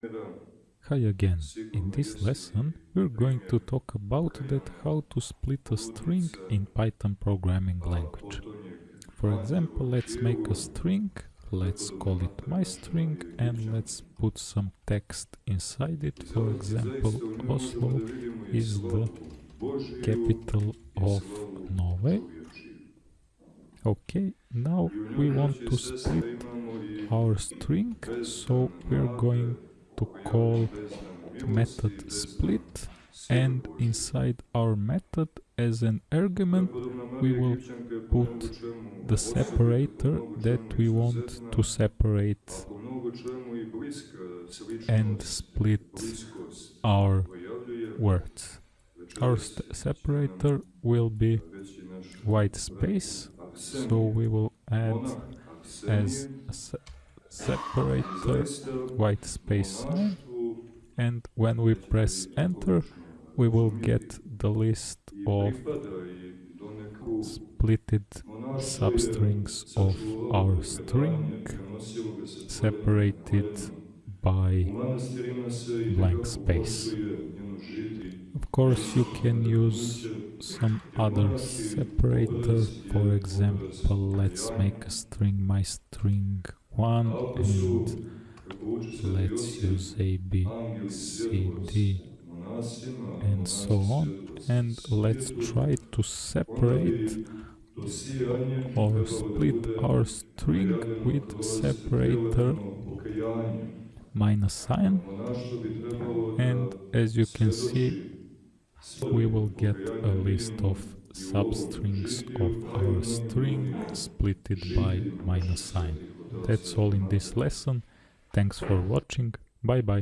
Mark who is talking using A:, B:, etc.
A: Hi again. In this lesson we're going to talk about that how to split a string in Python programming language. For example, let's make a string, let's call it my string and let's put some text inside it. For example, Oslo is the capital of Norway. Okay, now we want to split our string, so we're going to call method split and inside our method as an argument we will put the separator that we want to separate and split our words. Our separator will be white space, so we will add as a se separator white space and when we press enter we will get the list of splitted substrings of our string separated by blank space. Of course you can use some other separator, for example let's make a string my string 1 and let's use a b c d and so on. and let's try to separate or split our string with separator minus sign. And as you can see we will get a list of substrings of our string splitted by minus sign. That's all in this lesson. Thanks for watching. Bye bye.